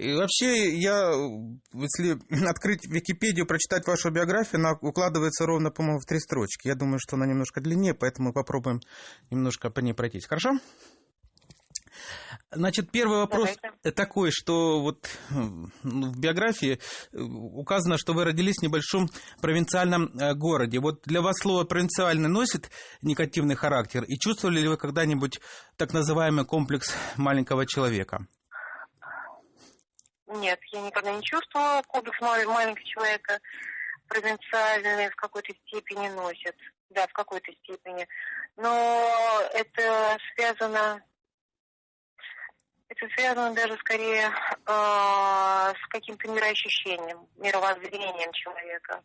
И вообще, я, если открыть Википедию, прочитать вашу биографию, она укладывается ровно, по-моему, в три строчки. Я думаю, что она немножко длиннее, поэтому попробуем немножко по ней пройтись. Хорошо? Значит, первый вопрос Давайте. такой, что вот в биографии э, указано, что вы родились в небольшом провинциальном э, городе. Вот для вас слово «провинциальный» носит негативный характер? И чувствовали ли вы когда-нибудь так называемый комплекс маленького человека? Нет, я никогда не чувствовала комплекс маленького человека. Провинциальный в какой-то степени носит. Да, в какой-то степени. Но это связано это связано даже скорее э, с каким-то мироощущением, мировоззрением человека.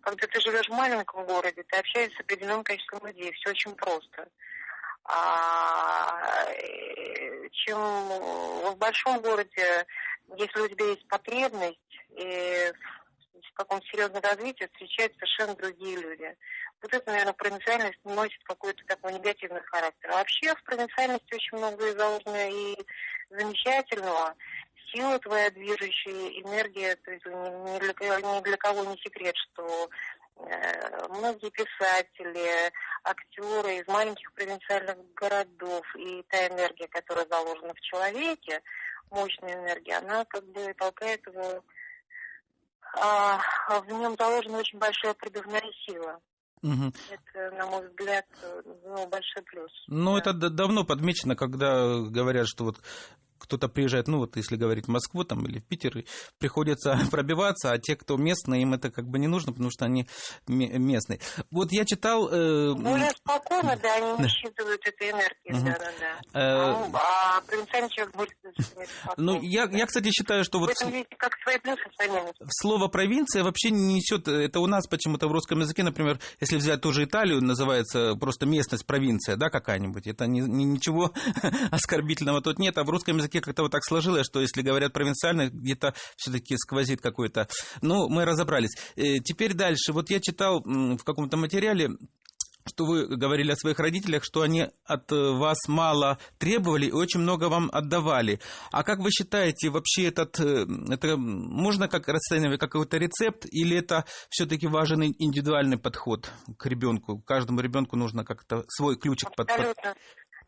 Когда ты живешь в маленьком городе, ты общаешься с определенным количеством людей, все очень просто. А чем в большом городе, если у тебя есть потребность и в каком-то серьезном развитии, встречаются совершенно другие люди вот это, наверное, провинциальность носит какой-то такой негативный характер. А вообще в провинциальности очень много и заложено и замечательного. Сила твоя движущая, энергия, то есть ни для, ни для кого не секрет, что э, многие писатели, актеры из маленьких провинциальных городов и та энергия, которая заложена в человеке, мощная энергия, она как бы толкает его, а, в нем заложена очень большая прибывная сила. Угу. Это, на мой взгляд, ну, большой плюс. Ну, да. это давно подмечено, когда говорят, что вот кто-то приезжает, ну вот если говорить в Москву там, или в Питер, приходится пробиваться, а те, кто местные, им это как бы не нужно, потому что они местные. Вот я читал... Э... Более спокойно, да, они не считывают этой энергии, да, да, да. Э... А, а провинциальный человек будет... Ну, я, я, кстати, считаю, что вот... В этом видите, как свои плюсы, свои минусы. Слово «провинция» вообще не несет... Это у нас почему-то в русском языке, например, если взять ту же Италию, называется просто местность, провинция, да, какая-нибудь. Это не, не, ничего оскорбительного тут нет, а в русском языке языке как-то вот так сложилось, что если говорят провинциально, где-то все-таки сквозит какой-то. Ну, мы разобрались. Э, теперь дальше. Вот я читал в каком-то материале, что вы говорили о своих родителях, что они от э, вас мало требовали и очень много вам отдавали. А как вы считаете, вообще этот, э, это можно как расценивать как какой-то рецепт, или это все-таки важен индивидуальный подход к ребенку? Каждому ребенку нужно как-то свой ключик под,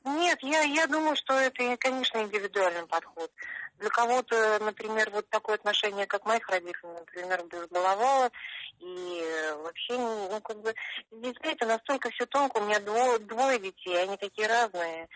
нет, я, я думаю, что это, конечно, индивидуальный подход. Для кого-то, например, вот такое отношение, как моих родителей, например, безголовало, и вообще, ну, как бы, здесь, знаете, настолько все тонко, у меня двое, двое детей, они такие разные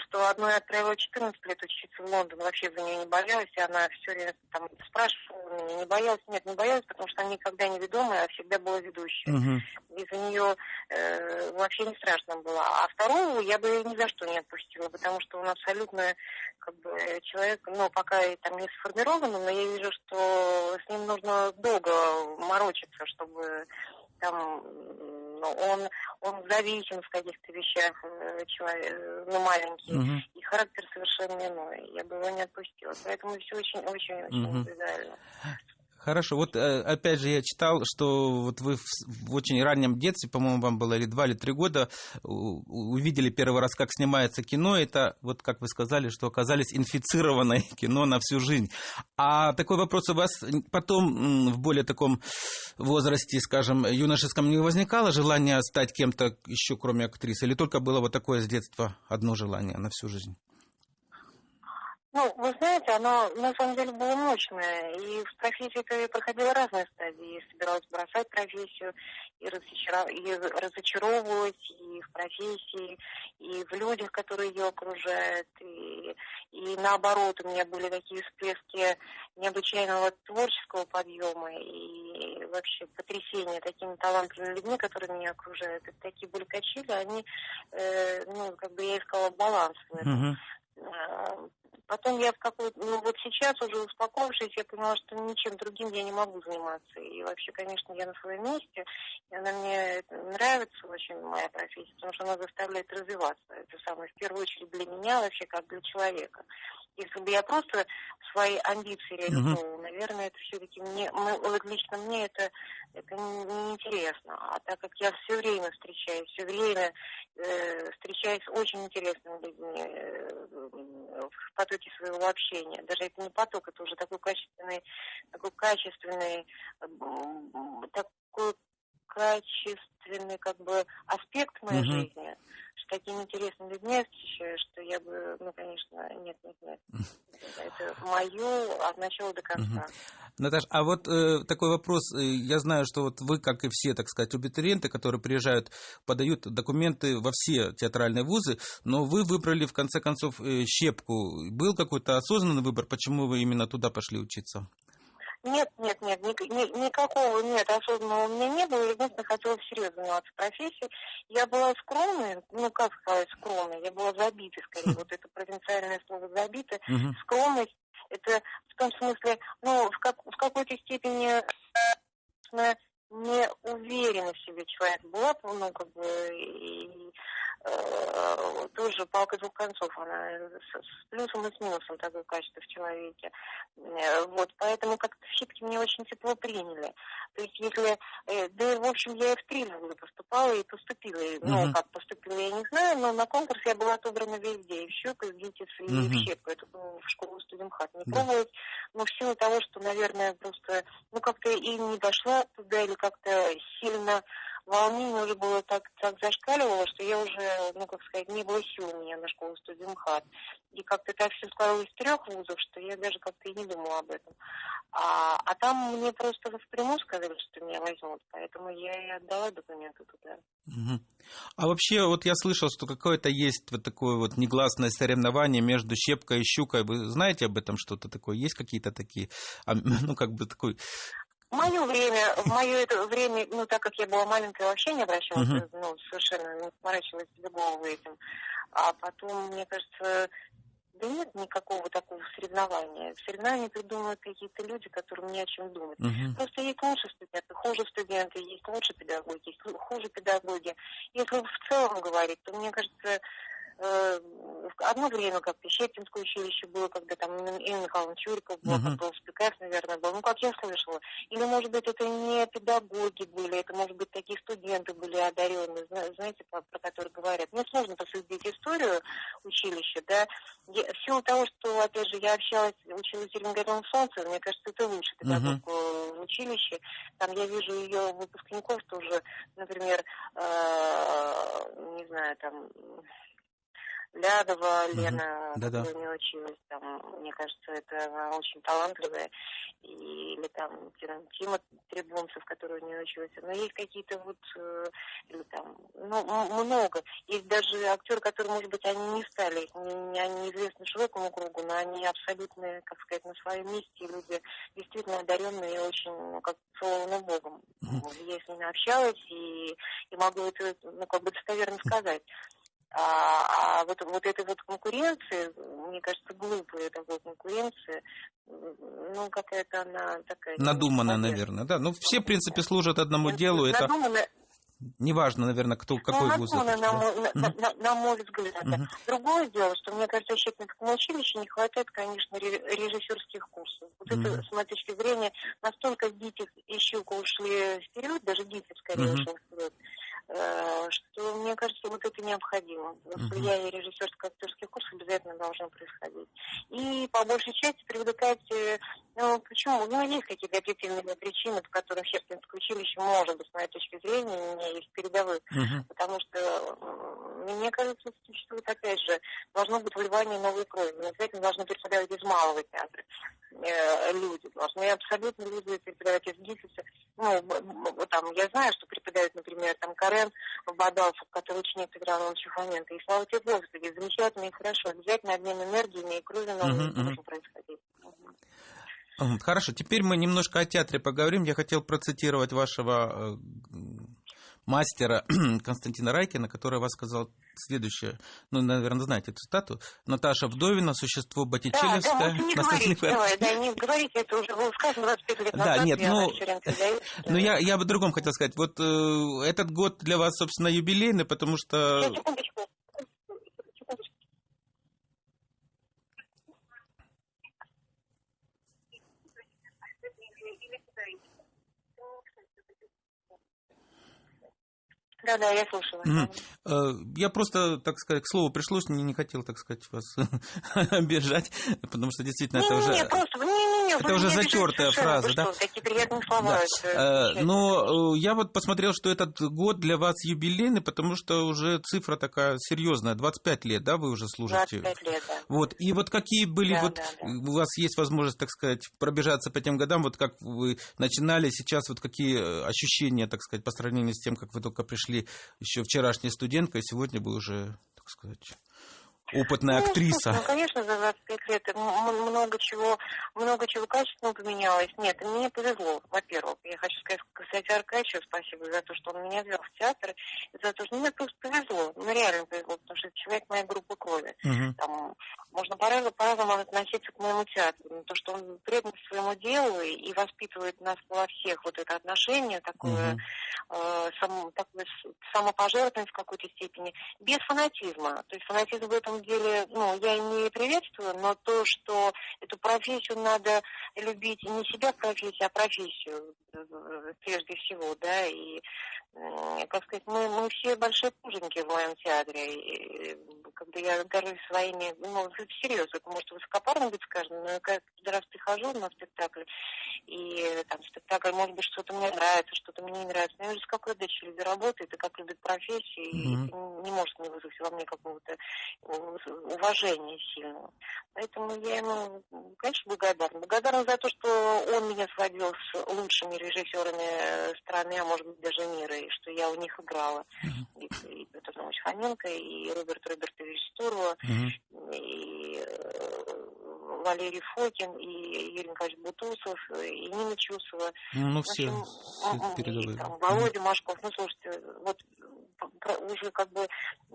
что одной отправила 14 лет учиться в Лондон, вообще за нее не боялась, и она все время там спрашивала меня, не боялась, нет, не боялась, потому что она никогда не ведомая, а всегда была ведущая. Uh-huh. И за нее э, вообще не страшно было. А второго я бы ни за что не отпустила, потому что он абсолютно как бы человек, ну, пока и там не сформирован, но я вижу, что с ним нужно долго морочиться, чтобы там ну, он, он зависим в каких-то вещах, э, человек, ну, маленький, угу. и характер совершенно иной. Я бы его не отпустила. Поэтому все очень-очень-очень угу. индивидуально. Хорошо, вот э, опять же я читал, что вот вы в очень раннем детстве, по-моему, вам было или два, или три года, увидели первый раз, как снимается кино. Это, вот как вы сказали, что оказались инфицированное кино на всю жизнь. А такой вопрос у вас потом в более таком возрасте, скажем, юношеском не возникало желание стать кем-то еще, кроме актрисы? Или только было вот такое с детства одно желание на всю жизнь? Ну, вы знаете, оно на самом деле было мощное. И в профессии я проходила разные стадии. И собиралась бросать профессию, и, разочаров... и разочаровывать, и в профессии, и в людях, которые ее окружают. И, и наоборот, у меня были такие всплески необычайного творческого подъема и вообще потрясения такими талантливыми людьми, которые меня окружают. И такие были качели, они, э, ну, как бы я искала баланс в этом. Uh-huh. Потом я в какой-то, ну вот сейчас уже успокоившись, я поняла, что ничем другим я не могу заниматься. И вообще, конечно, я на своем месте, и она мне нравится очень, моя профессия, потому что она заставляет развиваться. Это самое, в первую очередь для меня вообще, как для человека. Если бы я просто свои амбиции реализовывала, uh-huh. наверное, это все-таки мне, вот лично мне это, это неинтересно. А так как я все время встречаюсь, все время э, встречаюсь с очень интересными людьми, э, в потоке своего общения. Даже это не поток, это уже такой качественный, такой качественный, такой качественный как бы аспект моей Мгм. жизни, такими интересными людьми что я бы, ну, конечно, нет, нет, нет. Это мое от начала до конца. Наташ, а вот э, такой вопрос. Э, Я знаю, что вот вы, как и все, так сказать, абитуриенты, которые приезжают, подают документы во все театральные вузы, но вы выбрали, в конце концов, э, щепку. Был какой-то осознанный выбор, почему вы именно туда пошли учиться? Нет, нет, нет, ни- ни- никакого нет осознанного у меня не было. Я единственное хотела всерьез заниматься профессией. Я была скромной, ну как сказать скромной, я была забитой скорее. Вот это провинциальное слово забитой. Мгм. Скромность это в том смысле, ну, в, как, в какой-то степени э, не уверена в себе человек была, ну, как бы, и э, тоже палка двух концов, она с, с плюсом и с минусом такое качество в человеке. Э, Вот, поэтому как-то щитки мне очень тепло приняли. То есть если, э, да, в общем, я и в вуза поступала и поступила. И, Ну, как поступила, я не знаю, но на конкурс я была отобрана везде, и в щеку, и в ГИТИС, и Мгм. в щепку. Это было в школу студентхат. Не Да. пробовать, но в силу того, что, наверное, просто, ну, как-то и не дошла туда, или как-то сильно волнение уже было так, так зашкаливало, что я уже, ну, как сказать, не было сил у меня на школу студентхат. И как-то так все складывалось из трех вузов, что я даже как-то и не думала об этом. А, а там мне просто впрямую сказали, что меня возьмут, поэтому я и отдала документы туда. Мгм. А вообще, вот я слышал, что какое-то есть вот такое вот негласное соревнование между щепкой и щукой. Вы знаете об этом что-то такое? Есть какие-то такие, а, ну, как бы такой... В мое время, в мое это время, ну, так как я была маленькая, вообще не обращалась, Мгм. ну, совершенно не сморачивалась себе голову этим. А потом, мне кажется, да нет никакого такого соревнования. Соревнования придумывают какие-то люди, которые не о чем думать. Мгм. Просто есть лучшие студенты, хуже студенты, есть лучше педагоги, есть ху- хуже педагоги. Если в целом говорить, то мне кажется, э, одно время как-то Щепкинское училище было, когда там Инна Михайловна Чуриков была, как был Спикас, наверное, был. Ну, как я слышала. Или, может быть, это не педагоги были, это, может быть, такие студенты были одаренные, зна- знаете, про, про которые говорят. Мне сложно посвятить историю училища, да. Я- в силу того, что, опять же, я общалась, училась в Зеленогорном солнце, мне кажется, это лучше педагог э, в училище. Там я вижу ее выпускников тоже, например, э, не знаю, там, Лядова. Лена, Да-да. которая не училась, там, мне кажется, это она очень талантливая, И- или там Тима, Требунцев, который не учился. Но есть какие-то вот, э, или там, ну, много. Есть даже актеры, которые, может быть, они не стали, не, они известны широкому кругу, но они абсолютно, как сказать, на своем месте, и люди действительно одаренные и очень, ну, как целованы Богом. Мгм. Я с ними общалась и, и могу это, ну, как бы достоверно сказать. А, а вот, вот этой вот конкуренции, мне кажется, глупая такой конкуренции, ну, какая-то она такая... Надуманная, наверное, да. Ну, все, в принципе, служат одному делу. Это Надуманная, неважно, наверное, кто, какой ну, вуз на, на, Мгм. на- на мой взгляд. Мгм. Другое дело, что, мне кажется, в Щепкинском училище не хватает, конечно, ре- режиссерских курсов. Вот это, Мгм. с моей точки зрения, настолько ГИТИС и Щука ушли вперед, даже ГИТИС скорее Мгм. ушел вперед, что, мне кажется, вот это необходимо. Влияние режиссерско-актерских курсов обязательно должно происходить. И по большей части привлекать, э, ну, почему? Ну, есть какие-то объективные причины, по которым Щепкинское училище, может быть, с моей точки зрения, у меня есть передовые Мгм. потому что, мне кажется, существует, опять же, должно быть вливание новой крови. Не обязательно должны преподавать из малого театра э, люди. Должны абсолютно люди преподавать из ГИФИСа. Ну, там, я знаю, что преподают, например, там, Карен Бадалцев, который ученик Петра Ивановича Фоменко. И слава тебе, Господи, замечательно и хорошо. Обязательно обмен энергиями и крови новой Мгм, мгм. должен происходить. Мгм. Мгм. Хорошо, теперь мы немножко о театре поговорим. Я хотел процитировать вашего э, мастера Константина Райкина, который вас сказал следующее. Ну, наверное, знаете эту цитату. Наташа Вдовина, существо Да, да, лучше не Николаевна. давай, да, не говорите, это уже было сказано 25 лет Да, нет, я ну, что- Ну, я, я бы другом хотел сказать. Вот э, этот год для вас, собственно, юбилейный, потому что... Секундочку. Да, да, я слушаю. Угу. Я просто, так сказать, к слову пришлось, не, не хотел, так сказать, вас обижать, потому что действительно не, это не, уже... Не, просто, не, не, не, это уже затертая фраза, да? Что, такие приятные слова. Да. Это, Но я вот посмотрел, что этот год для вас юбилейный, потому что уже цифра такая серьезная, 25 лет, да, вы уже служите? 25 лет, да. Вот, и вот какие были, да, вот да, да. у вас есть возможность, так сказать, пробежаться по тем годам, вот как вы начинали, сейчас вот какие ощущения, так сказать, по сравнению с тем, как вы только пришли еще вчерашняя студентка, и сегодня вы уже, так сказать, опытная ну, актриса. Ну, конечно, за 25 лет много чего, много чего качественно поменялось. Нет, мне повезло, во-первых. Я хочу сказать, кстати, Аркадьевичу спасибо за то, что он меня ввел в театр, и за то, что мне просто повезло. Ну, реально повезло, потому что это человек моей группы крови. Угу. Там, можно по-разному, по-разному относиться к моему театру. Но то, что он предан своему делу и воспитывает нас во всех вот это отношение, такое, угу. э, сам, такое самопожертвование в какой-то степени, без фанатизма. То есть фанатизм в этом деле, ну, я не приветствую, но то, что эту профессию надо любить не себя профессию, а профессию прежде всего, да, и, как сказать, мы, мы все большие пуженики в моем театре, и, когда я горжусь своими, ну, серьезно, это может высокопарно быть сказано, но я каждый раз прихожу на спектакль, и там спектакль, может быть, что-то мне нравится, что-то мне не нравится, но я вижу, как эта люди работает, и как любит профессию, mm-hmm. и это не может не вызвать во мне какого-то уважения сильного. Поэтому я ему, конечно, благодарна. Благодарна за то, что он меня сводил с лучшими режиссерами страны, а может быть даже мира, и что я у них играла. Mm-hmm. И, и Петр Хоменко, и Роберт Робертович Стурова, mm-hmm. и э, Валерий Фокин, и Юрий Николаевич Бутусов, и Нина Чусова. Ну, все, общем, все передовые. Там, Володя. Машков. Ну, слушайте, вот уже как бы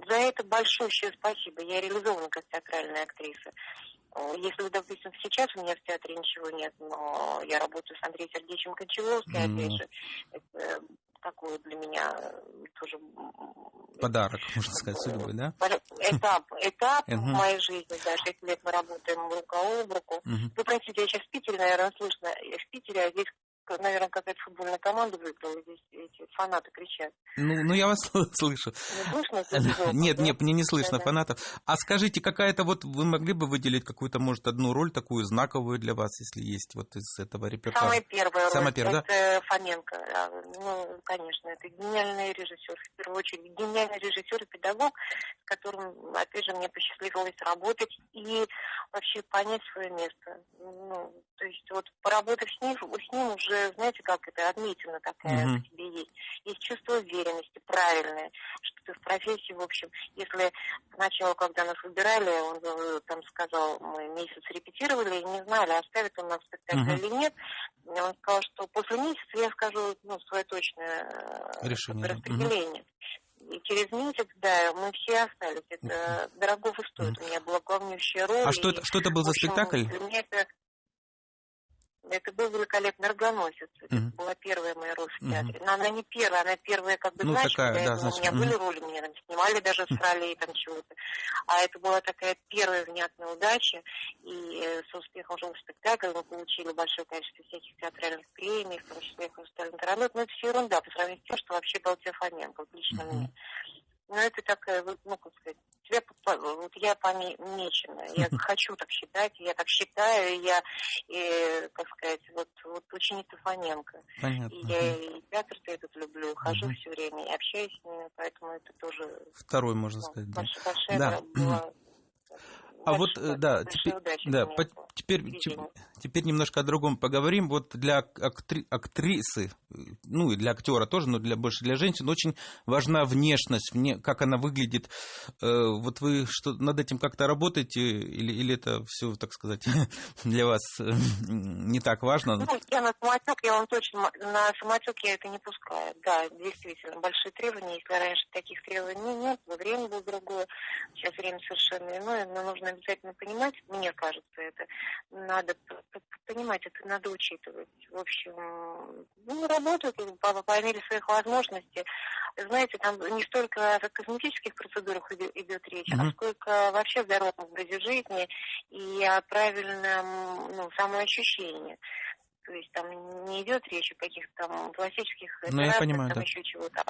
за это большущее спасибо. Я реализована как театральная актриса. Если, допустим, сейчас у меня в театре ничего нет, но я работаю с Андреем Сергеевичем Кончаловским, mm. опять же, это такой для меня тоже... Подарок, можно сказать, судьбы, да? Этап, этап в моей жизни, да, 6 лет мы работаем рука об руку. Вы простите, я сейчас в Питере, наверное, слышно, я в Питере, а здесь наверное, какая-то футбольная команда выиграла, здесь эти фанаты кричат. Ну, ну я вас слышу. Не слышно? Нет, нет, мне не слышно да, фанатов. А скажите, какая-то вот, вы могли бы выделить какую-то, может, одну роль такую знаковую для вас, если есть вот из этого репертуара? Самая первая Самая роль, первая, это да? Фоменко. Ну, конечно, это гениальный режиссер, в первую очередь, гениальный режиссер и педагог, с которым, опять же, мне посчастливилось работать и вообще понять свое место. Ну, то есть вот поработав с ним, с ним уже, знаете, как это, отметина такая mm-hmm. в тебе есть. Есть чувство уверенности, правильное, что ты в профессии, в общем, если сначала, когда нас выбирали, он э, там сказал, мы месяц репетировали и не знали, оставит он нас спектакль mm-hmm. или нет. Он сказал, что после месяца я скажу ну, свое точное э, Решение. распределение. И через месяц, да, мы все остались. Это дорого стоит. У меня была главнейшая роль. А что это, что это был за общем, спектакль? Для меня это это был великолепный оргоносец. Это Мгм. была первая моя роль в театре. Но она не первая, она первая как бы Ну, значимая. такая, да, этого у меня значимая. были роли, меня там снимали даже с ролей там чего-то. А это была такая первая внятная удача. И э, с успехом шел спектакль. Мы получили большое количество всяких театральных премий, в том числе и хрустальный. Но это все ерунда по сравнению с тем, что вообще был Фоменко, вот лично Мгм. мне. Ну, это такая, ну, как сказать, тебя, вот я помечена, я хочу так считать, я так считаю, я, и, как сказать, вот, вот ученица Фоменко. Понятно. И я и театр этот люблю, хожу Мгм. все время, и общаюсь с ними, поэтому это тоже Второй, можно ну, сказать, да. большая Да. была А вот, э, да, теперь, да, по- теперь, те- теперь немножко о другом поговорим. Вот для актри- актрисы, э, ну и для актера тоже, но для, больше для женщин, очень важна внешность, мне, как она выглядит. Э, Вот вы что, над этим как-то работаете или, или это все, так сказать, для вас не так важно? Ну, я на самотек, я вам точно, на самотек я это не пускаю. Да, действительно, большие требования. Если раньше таких требований нет, время было другое. Сейчас время совершенно иное, но нужно обязательно понимать, мне кажется, это надо понимать, это надо учитывать. В общем, ну, работают по, по мере своих возможностей. Знаете, там не столько о косметических процедурах иде- идет речь, а Мгм. сколько вообще о здоровом образе жизни и о правильном ну, самоощущении. То есть там не идет речь о каких-то там классических Ну, я понимаю, там да. еще чего-то.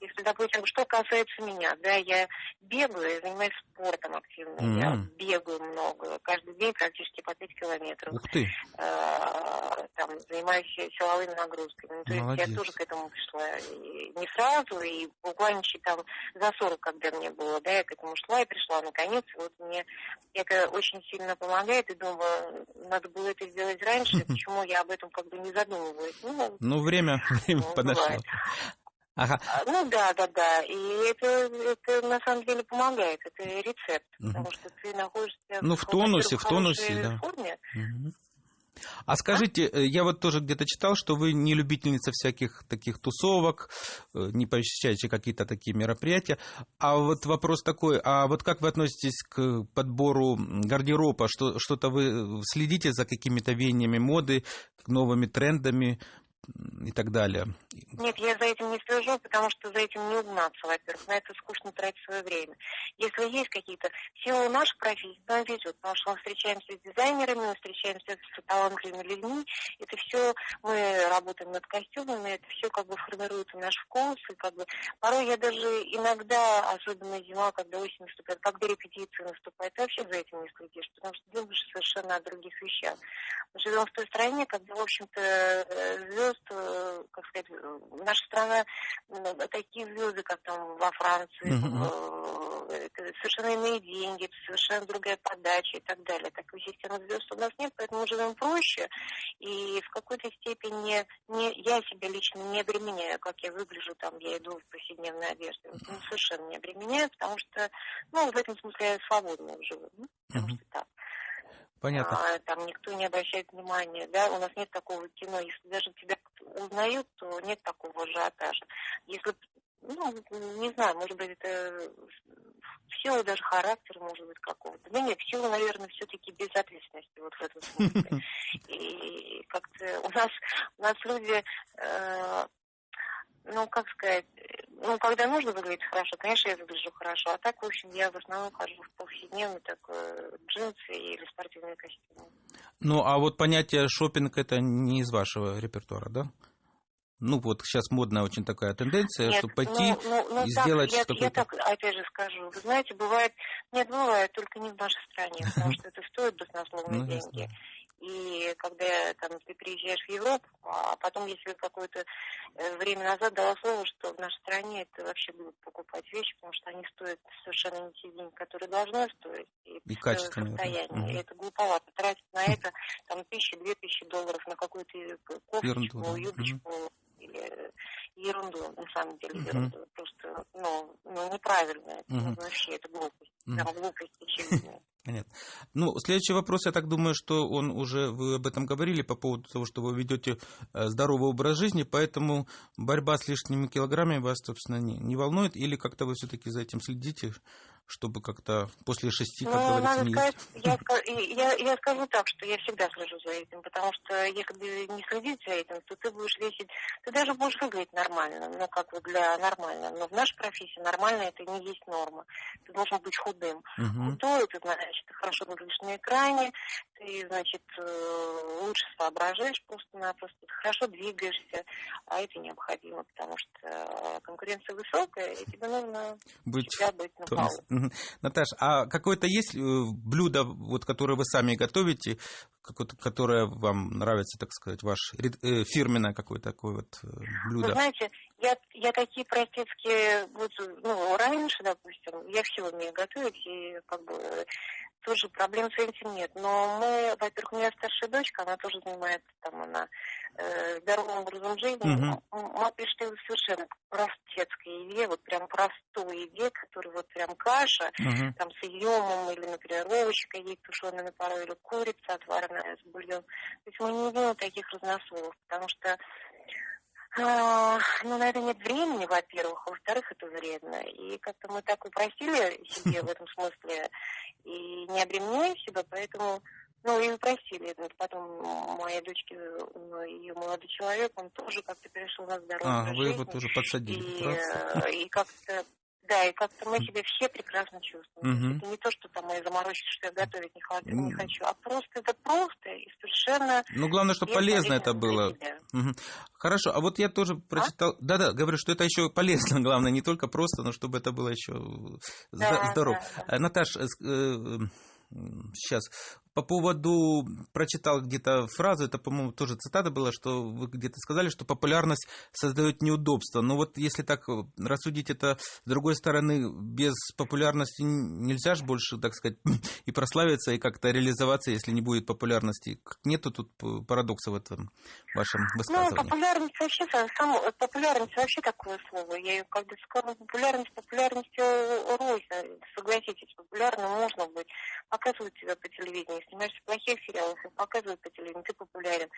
Если, допустим, что касается меня, да, я бегаю, я занимаюсь спортом активно, я М. бегаю много, каждый день практически по 5 километров. Ух ты. Э, там, занимаюсь силовыми нагрузками. Ну, то есть Молодец. я тоже к этому пришла и не сразу, и буквально там за 40, когда мне было, да, я к этому шла и пришла наконец. Вот мне это очень сильно помогает, и думаю, надо было это сделать раньше, почему я об этом как бы не задумываюсь. Ну, Ну, время, время Ну, подошло. бывает. Ага. а, ну да, да, да. И это, это на самом деле помогает, это рецепт, Мгм. потому что ты находишься Ну, в тонусе, во-первых, в тонусе, да. форме. Мгм. А скажите, э, я вот тоже где-то читал, что вы не любительница всяких таких тусовок, э, не посещаете какие-то такие мероприятия. А вот вопрос такой, а вот как вы относитесь к подбору гардероба? Что, что-то вы следите за какими-то веяниями моды, новыми трендами и так далее? Нет, я за этим не слежу, потому что за этим не угнаться, во-первых. На это скучно тратить свое время. Если есть какие-то... Силу нашей профессии нам везет, потому что мы встречаемся с дизайнерами, мы встречаемся с талантливыми людьми. Это все, мы работаем над костюмами, это все как бы формирует наш вкус. И как бы порой я даже иногда, особенно зима, когда осень наступает, когда репетиции наступает, ты вообще за этим не следишь, потому что думаешь совершенно о других вещах. Мы живем в той стране, когда, в общем-то, э, звезд, э, как сказать, наша страна, ну, такие звезды, как там во Франции, э, это совершенно иные деньги, это совершенно другая подача и так далее. Такой системы звезд у нас нет, поэтому мы живем проще. И в какой-то степени не, я себя лично не обременяю, как я выгляжу, там, я иду в повседневной одежде. Ну, совершенно не обременяю, потому что, ну, в этом смысле я свободно живу. Ну, потому Мгм. что так. Понятно. А, там никто не обращает внимания, да, у нас нет такого кино, если даже тебя узнают, то нет такого ажиотажа. Если, ну, не знаю, может быть, это в силу даже характера, может быть, какого-то. Да нет, в силу, наверное, все-таки безответственности вот в этом смысле. И как-то у нас, у нас люди, э, ну, как сказать, ну, когда нужно выглядеть хорошо, конечно, я выгляжу хорошо. А так, в общем, я в основном хожу в повседневный такой джинсы или спортивные костюмы. Ну, а вот понятие шопинг это не из вашего репертуара, да? Ну, вот сейчас модная очень такая тенденция, Нет, чтобы пойти ну, ну, ну, и так, сделать я, я какой-то... так, опять же, скажу. Вы знаете, бывает... Нет, бывает, только не в нашей стране, потому что это стоит баснословные Ну, деньги. И когда там, ты приезжаешь в Европу, а потом, если какое-то э, время назад дала слово, что в нашей стране это вообще будут покупать вещи, потому что они стоят совершенно не те деньги, которые должны стоить. И, И качественные, да. состоянии. Мгм. И это глуповато. Тратить на это там тысячи, две тысячи долларов на какую-то кофточку, Ерунду, да. юбочку или ерунду, на самом деле, Мгм. ерунду. Просто, ну, ну неправильно. Это Мгм. вообще это глупость. Мгм. Прям глупость очевидная. Понятно. Ну, следующий вопрос, я так думаю, что он уже, вы об этом говорили, по поводу того, что вы ведете э, здоровый образ жизни, поэтому борьба с лишними килограммами вас, собственно, не, не волнует, или как-то вы все-таки за этим следите, чтобы как-то после шести, как Ну, говорится, не сказать, я, я, я скажу так, что я всегда слежу за этим, потому что если не следить за этим, то ты будешь весить, ты даже будешь выглядеть нормально, ну, как бы для нормально. Но в нашей профессии нормально это не есть норма. Ты должен быть худым. Мгм. Худой, это значит, ты хорошо выглядишь на экране, ты, значит, э, лучше соображаешь просто-напросто, хорошо двигаешься, а это необходимо, потому что э, конкуренция высокая, и тебе нужно быть всегда быть на тонус. балу. Мгм. Наташ, а какое-то есть э, блюдо, вот, которое вы сами готовите, которое вам нравится, так сказать, ваш ред- э, фирменное какое-то такое вот э, Вы блюдо? знаете, я, я такие простецкие, вот, ну, раньше, допустим, я все умею готовить, и как бы тоже проблем с этим нет. Но мы, во-первых, у меня старшая дочка, она тоже занимается там, она э, здоровым образом жизни. М- Мы пришли к совершенно простецкой еде, вот прям простой еде, который вот прям каша, Мгм. там с изюмом, или, например, овощи какие-то тушеные на пару, или курица отварная с бульон. То есть мы не делаем таких разносолов, потому что ну, на это нет времени, во-первых, а во-вторых, это вредно. И как-то мы так упростили себе в этом смысле и не обременяем себя, поэтому, ну, и упростили. Вот Потом моей дочке, ну, ее молодой человек, он тоже как-то перешел на здоровый А, вы его тоже подсадили. И, э, и как-то да, и как-то мы себя все прекрасно чувствуем. Мгм. Это не то, что там мы заморочились, что я готовить не, хочу, не хочу, а просто это просто и совершенно Ну, главное, чтобы полезно это было. Мгм. Хорошо, а вот я тоже прочитал, да-да, говорю, что это еще полезно, главное, не только просто, но чтобы это было еще Да, здорово. да, да. Э, Наташ, сейчас по поводу прочитал где-то фразу, это, по-моему, тоже цитата была, что вы где-то сказали, что популярность создает неудобства. Но вот если так э, рассудить это с другой стороны, без популярности нельзя же больше, так сказать, и прославиться, и как-то реализоваться, если не будет популярности. Как Нету тут п- парадокса в этом вашем Ну, высказывании. популярность вообще, сам, сам- популярность вообще такое слово. Я ее когда сказала, популярность, популярность э, рознь. Согласитесь, популярным можно быть. Показывают тебя по телевидению, снимаешься в плохих сериалах, их показывают по телевидению, ты популярен.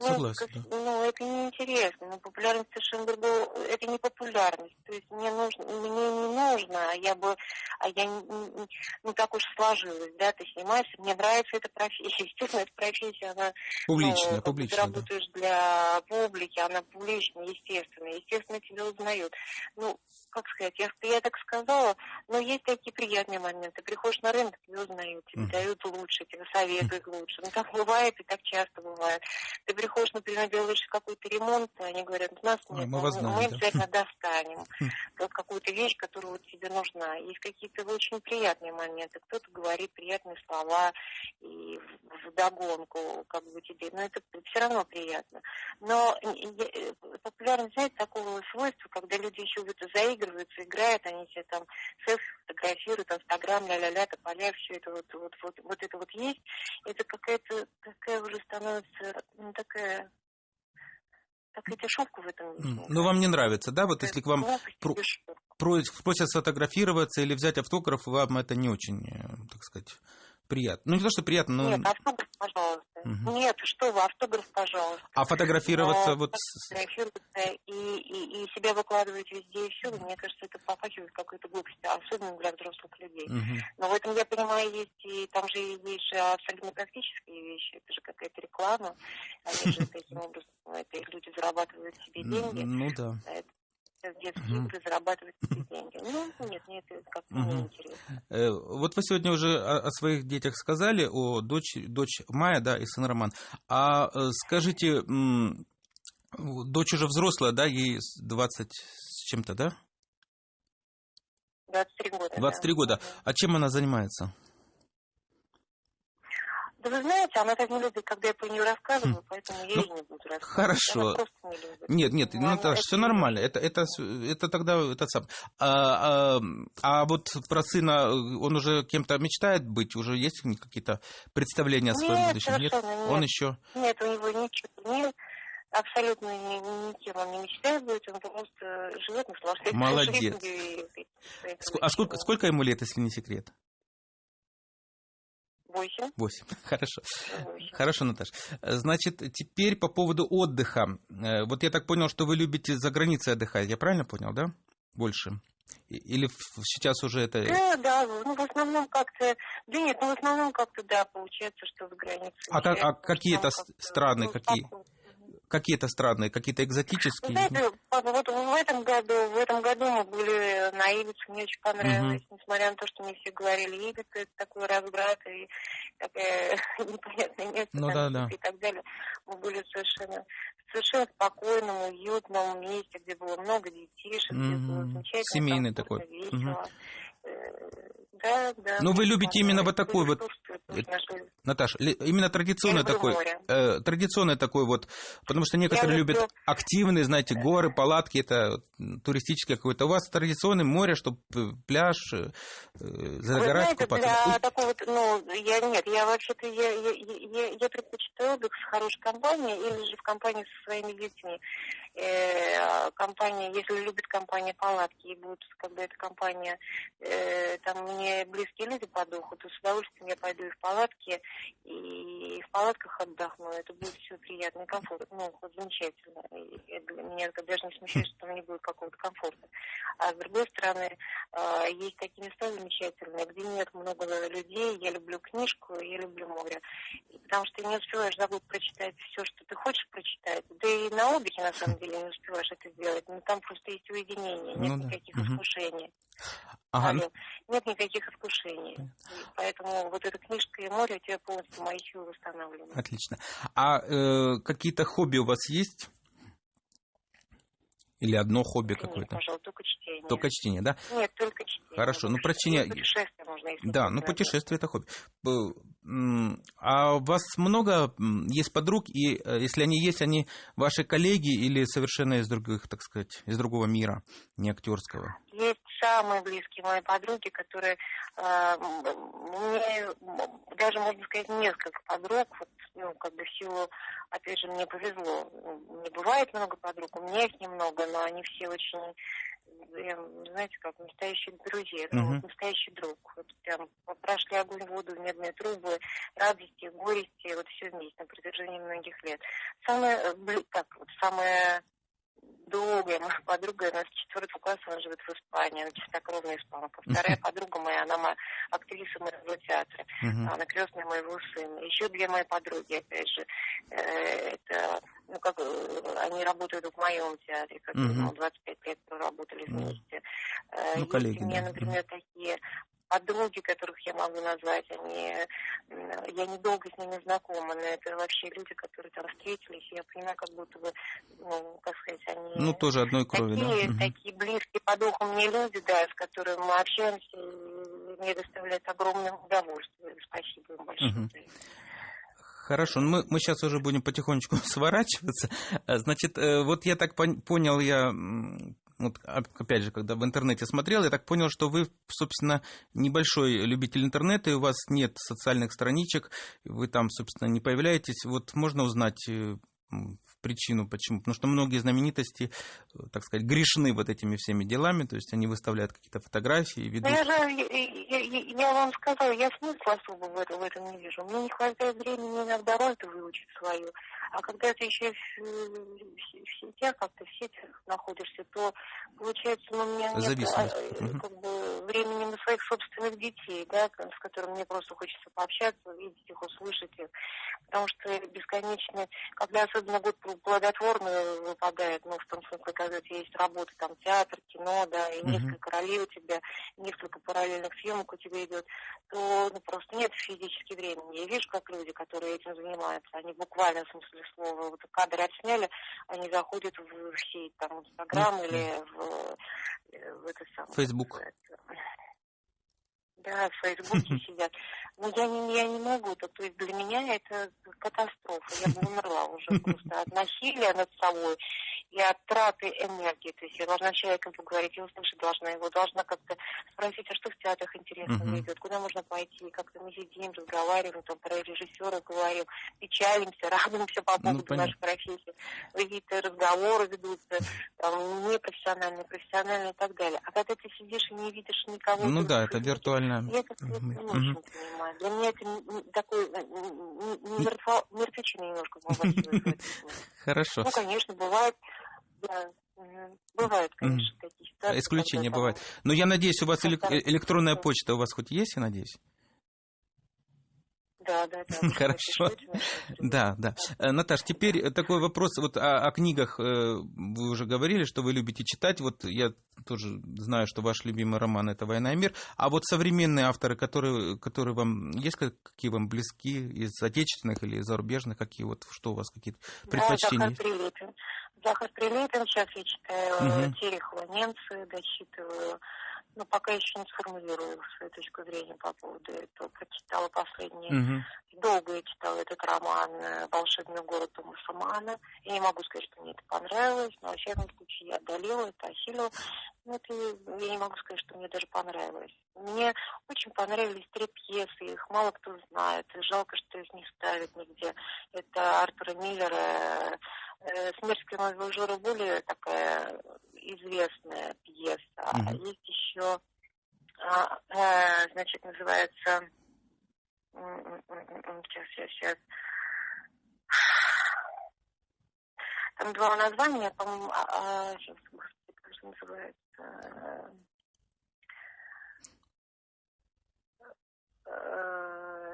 Ну, Согласен, как- да. ну, это неинтересно. Ну, популярность совершенно другое. Это не популярность. То есть мне нужно, мне не нужно, а я бы, а я не, не- ну так уж сложилось, да, ты снимаешься, мне нравится эта профессия. Естественно, эта профессия, она Публичная, ну, бы ты публичная, да. работаешь для публики, она публичная, естественно. Естественно, тебя узнают. Ну, как сказать, я, я так сказала, но есть такие приятные моменты. Приходишь на рынок, тебя узнают, тебе Мгм. дают лучше, тебе советуют лучше. Ну, так бывает и так часто бывает. Ты приходишь, например, делаешь какой-то ремонт, и они говорят, нас А, нет, мы мы знаем, да. обязательно достанем. Хм. Вот какую-то вещь, которая вот тебе нужна. Есть какие-то очень приятные моменты. Кто-то говорит приятные слова и в- вдогонку, как бы тебе, но это все равно приятно. Но э, популярность, знаете, такого свойства, когда люди еще в это заигрываются, играют, они себе там селфи фотографируют, инстаграм, ля-ля-ля, тополя, все это вот, вот, вот, вот это вот есть, это какая-то такая уже становится, ну, такая такая дешевка в этом Ну, вам не нравится, да? Вот кажется. если к вам про- просят сфотографироваться или взять автограф, вам это не очень, э, так сказать, приятно. Ну, не то, что приятно, но... Нет, автограф, пожалуйста. Мгм. Нет, что вы, автограф, пожалуйста. А фотографироваться Но вот... фотографироваться и, и, и себя выкладывать везде и всюду, мне кажется, это попахивает какой-то глупостью, особенно для взрослых людей. Мгм. Но в этом, я понимаю, есть и там же есть же абсолютно практические вещи. Это же какая-то реклама. Они же таким образом, это люди зарабатывают себе деньги. Ну, да. Это детские Мгм. игры зарабатывают себе деньги. Ну, нет, мне это как-то неинтересно. Э, Вот вы сегодня уже о, о своих детях сказали, о дочь, дочь Майя, да, и сын Роман. А э, скажите, м, дочь уже взрослая, да, ей с 20 с чем-то, да? 23 года. 23 да. года. А чем она занимается? Да вы знаете, она так не любит, когда я про нее рассказываю, поэтому я Ну, ей не буду рассказывать. хорошо. Она просто не любит. Нет, нет, ну Она- это все нормально. Это, это, это тогда это сам. А, а, а вот про сына, он уже кем-то мечтает быть? Уже есть какие-то представления о своем Нет, будущем? Нет? Он еще. Нет, у него ничего нет. Абсолютно ни, никем он не мечтает быть, он просто живет, наслаждается Молодец. жизнью. и- и- Ск- А сколько, сколько ему лет, если не секрет? Восемь. Восемь. Хорошо. Восемь. Хорошо, Наташ. Э, Значит, теперь по поводу отдыха. Э, Вот я так понял, что вы любите за границей отдыхать. Я правильно понял, да? Больше. Или сейчас уже это... Да, да, ну в основном как-то, да нет, ну в основном как-то, да, получается, что за границей. А как- а уезжаем, какие потому это что с- там как-то, страны, ну, какие? спокойно. Какие-то странные, какие-то экзотические? знаете, вот в этом году, в этом году мы были на Ибице, мне очень понравилось, несмотря на то, что мне все говорили, Ибица это такой разврат и такое непонятное место Ну там, да, да. и так далее. Мы были совершенно, совершенно спокойном, уютном месте, где было много детишек, где было замечательно, Семейный комфортно, такой. весело. Э, Да, да. Ну, вы любите именно вот такой вот- Наташа, ли- именно традиционный такой, э, традиционный такой вот, потому что некоторые люблю- любят активные, знаете, горы, палатки, это туристическое какое-то. У вас традиционное море, чтобы пляж, э, Вы загорать, знаете, купаться. для такого, ну, я нет, я вообще-то, я, я, я, я предпочитаю отдых с хорошей компанией или же в компании со своими детьми. Э, компания, если любит компания палатки, и будет, когда эта компания, э, там мне близкие люди по духу, то с удовольствием я пойду и в палатки, и в палатках отдохну. Это будет все приятно и комфортно, ну, замечательно. И для меня это даже не смущает, что там не будет какого-то комфорта. А с другой стороны, а, есть такие места замечательные, где нет много людей. Я люблю книжку, я люблю море. И потому что ты не успеваешь за прочитать все, что ты хочешь прочитать. Да и на отдыхе, на самом деле, не успеваешь это сделать. Но там просто есть уединение, нет Ну да. никаких Мгм. искушений. Ага, ну. Нет никаких искушений. И Поэтому вот эта книжка и море у тебя полностью мои силы восстанавливают. отлично. А э, какие-то хобби у вас есть? Или одно хобби какое-то? пожалуй, только чтение. Только чтение, да? Нет, только чтение. Хорошо, ну, про чтение- Путешествие можно, если Да, ну путешествие это хобби. А у вас много есть подруг, и э, если они есть, они ваши коллеги или совершенно из других, так сказать, из другого мира, не актерского? Есть самые близкие мои подруги, которые э, мне даже можно сказать несколько подруг, вот, ну как бы в силу, опять же, мне повезло. Не бывает много подруг, у меня их немного, но они все очень, э, знаете, как настоящие друзья, Мгм. вот настоящий друг. Вот прям прошли огонь, воду, медные трубы, радости, горести, вот все вместе на протяжении многих лет. Самое, э, бли- так, вот самое долгая моя подруга, она с четвертого класса, она живет в Испании, она чистокровная испанка. Вторая подруга моя, она моя актриса моего театра, Мгм. она крестная моего сына. Еще две мои подруги, опять же, э, это, ну, как, э, они работают в моем театре, как Мгм. мы 25 лет проработали Ну, вместе. Э, ну, Есть коллеги, у меня, например, такие подруги, которых я могу назвать, они, я недолго с ними знакома, но это вообще люди, которые там встретились, я понимаю, как будто бы, ну, как сказать, они Ну, тоже одной крови, да? такие, Мгм. такие близкие по духу мне люди, да, с которыми мы общаемся, и мне доставляет огромное удовольствие. Спасибо им большое. Мгм. Хорошо, ну мы, мы сейчас уже будем потихонечку сворачиваться. А, Значит, э, вот я так пон- понял, я, вот опять же, когда в интернете смотрел, я так понял, что вы, собственно, небольшой любитель интернета, и у вас нет социальных страничек, вы там, собственно, не появляетесь. Вот можно узнать э, причину, почему? Потому что многие знаменитости, э, так сказать, грешны вот этими всеми делами, то есть они выставляют какие-то фотографии, Ну, ведут... я я, я- я вам сказала, я смысла особо в этом, в этом не вижу. Мне не хватает времени иногда роль-то выучить свою. А когда ты еще в, в- в сетях, как-то в сетях находишься, то получается, ну, у меня нет а, э, как бы, времени на своих собственных детей, да, с которыми мне просто хочется пообщаться, увидеть их, услышать их. Потому что бесконечно, когда особенно год плодотворный выпадает, ну, в том смысле, когда у тебя есть работа, там, театр, кино, да, и Мгм. несколько ролей у тебя, несколько параллельных съемок у тебя идет, то ну, просто нет физически времени. Я вижу, как люди, которые этим занимаются, они буквально в смысле слова, вот кадр отсняли, они заходят в, в сеть, там, в Инстаграм Мгм. или в, э, в это самое. Это, Да, в Фейсбуке сидят. Но я не, я не могу. То, то есть для меня это катастрофа. Я бы умерла уже просто от насилия над собой и от траты энергии. То есть я должна с человеком поговорить, я услышать должна его, должна как-то спросить, а что в театрах интересного Мгм. идет, куда можно пойти, как-то мы сидим, разговариваем, там про режиссера говорим, печалимся, радуемся по Ну, поводу понятно. нашей профессии. Какие-то разговоры ведутся, там, непрофессиональные, профессиональные и так далее. А когда ты сидишь и не видишь никого... Ну да, это Фейсбуке, виртуально. я как-то это не очень понимаю. Для меня это такой мертво- мертвечина немножко. Хорошо. Ну, конечно, бывает, да, бывают, конечно, такие ситуации. Исключения бывают. Но я надеюсь, у вас электронная почта у вас хоть есть, я надеюсь? Да, да, да. Хорошо. Да, да. Э, Наташ, теперь такой вопрос вот о, о книгах. э, Вы уже говорили, что вы любите читать. Вот я тоже знаю, что ваш любимый роман это «Война и мир». А вот современные авторы, которые, которые вам есть, как- какие вам близки из отечественных или зарубежных, какие вот, что у вас какие-то предпочтения Да? Захар Прилепин. Захар Прилепин, сейчас я читаю Мгм. Терехова, немцы, дочитываю. Но пока еще не сформулирую свою точку зрения по поводу этого. Прочитала последние Мгм. Долго я читала этот роман э, «Волшебный город Томаса Мана». Я не могу сказать, что мне это понравилось, но, во всяком случае, я одолела это, осилила. Ну, это, я не могу сказать, что мне даже понравилось. Мне очень понравились три пьесы, их мало кто знает. И жалко, что их не ставят нигде. Это Артура Миллера э, «Смерть Кремового более такая известная пьеса. Мгм. есть еще, а, э, значит, называется Сейчас, сейчас, сейчас. Там два названия, по-моему, а, а, сейчас, господи, как же называется?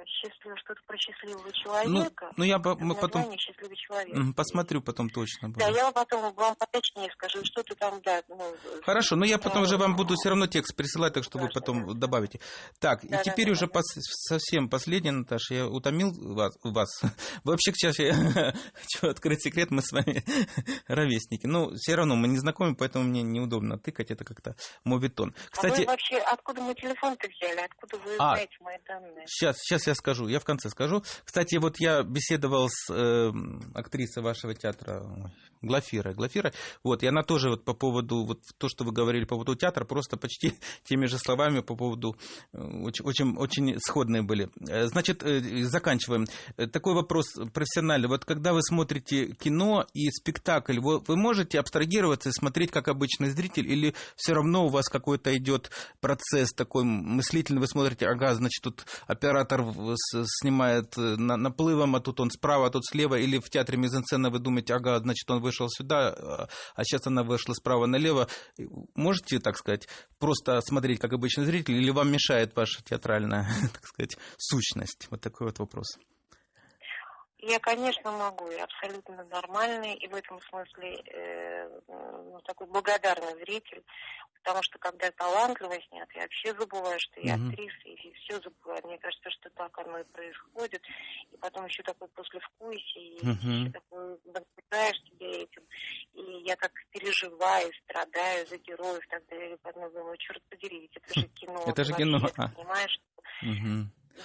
Счастлив, что-то про счастливого человека. Ну, ну я по- потом счастливый человек. Посмотрю потом точно. Да, буду. я потом вам поточнее скажу, что ты там, да. Ну, Хорошо, но я потом да, уже вам буду все равно текст присылать, так что вы Важно, потом да. добавите. Так, и Да, да, теперь да, уже да. пос- совсем последнее, Наташа, я утомил вас. вас. Вообще, сейчас я хочу открыть секрет, мы с вами ровесники. Ну, все равно мы не знакомы, поэтому мне неудобно тыкать, это как-то моветон. А Кстати, вы вообще откуда мой телефон-то взяли? Откуда вы А. знаете мои данные? Сейчас, сейчас я скажу, я в конце скажу. Кстати, вот я беседовал с э, актрисой вашего театра ой, Глафирой. Глафира, вот, и она тоже вот по поводу, вот то, что вы говорили по поводу театра, просто почти теми же словами по поводу, э, очень, очень, очень сходные были. Э, Значит, э, заканчиваем. Такой вопрос профессиональный. Вот когда вы смотрите кино и спектакль, вы, вы можете абстрагироваться и смотреть как обычный зритель, или все равно у вас какой-то идет процесс такой мыслительный, вы смотрите, ага, значит, тут оператор снимает э, на- наплывом, а тут он справа, а тут слева, или в театре мизансцена вы думаете, ага, значит, он вышел сюда, а- а сейчас она вышла справа налево. Можете, так сказать, просто смотреть как обычный зритель, или вам мешает ваша театральная, так сказать, сущность? Вот такой вот вопрос. Я, конечно, могу, я абсолютно нормальный, и в этом смысле э, ну, такой благодарный зритель, потому что когда талантливо снят, я вообще забываю, что я актриса, и все забываю. Мне кажется, что так оно и происходит. И потом еще такое послевкусие, и еще такое наблюдаешь себя этим. И я так переживаю, страдаю за героев, тогда я потом думаю, черт подери, ведь это же кино. Это же кино, а. Понимаешь?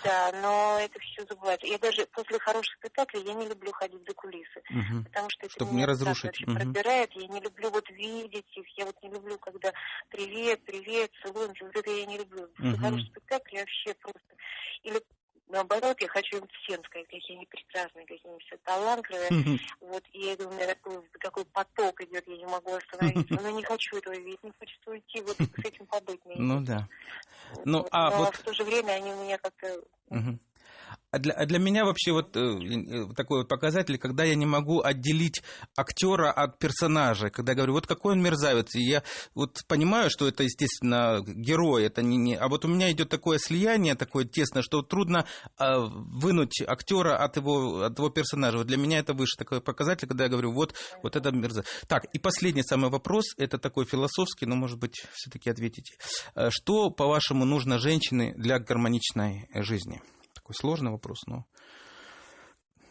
Да, но это все забывается. Я даже после хороших спектаклей я не люблю ходить за кулисы, Мгм. потому что это Чтоб меня не разрушить. вообще Мгм. пробирает. Я не люблю вот видеть их, я вот не люблю, когда привет, привет, целуемся. Вот это я не люблю. После Мгм. хороших спектаклей я вообще просто... Или наоборот, я хочу им всем сказать, какие они прекрасные, какие они все талантливые. Вот, и я думаю, у меня такой, такой поток идет, я не могу остановиться. Но не хочу этого видеть, не хочется уйти, вот с этим побыть. Ну да. Ну, вот. а Но вот- в то же время они у меня как-то. А для, а для меня вообще вот э, э, такой вот показатель, когда я не могу отделить актера от персонажа, когда я говорю, вот какой он мерзавец, и я вот понимаю, что это, естественно, герой, это не, не... а вот у меня идет такое слияние, такое тесное, что трудно а, вынуть актера от его, от его персонажа. Вот для меня это выше такой показатель, когда я говорю, вот, вот это мерзавец. Так, и последний самый вопрос, это такой философский, но, может быть, все-таки ответите. Э, Что, по-вашему, нужно женщине для гармоничной э, жизни? Такой сложный вопрос, но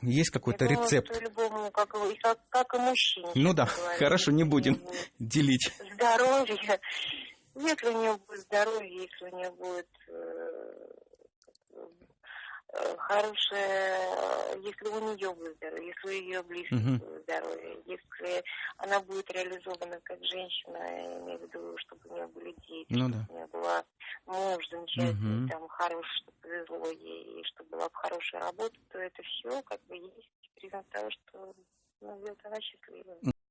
есть какой-то думаю, рецепт. что любому, как, и как, как и мужчине. Ну да, говоря. хорошо, не будем Если делить. Здоровье. Если у нее будет здоровье, если у нее будет э, хорошее, э, если у нее выздоровеет, если у ее близких uh-huh. здоровье, если она будет реализована как женщина, я имею в виду, чтобы у нее были дети, ну, чтобы да. у нее была муж замечательный, uh-huh. там, хороший, чтобы повезло ей, и чтобы была бы хорошая работа, то это все как бы есть признак того, что ну, она счастлива.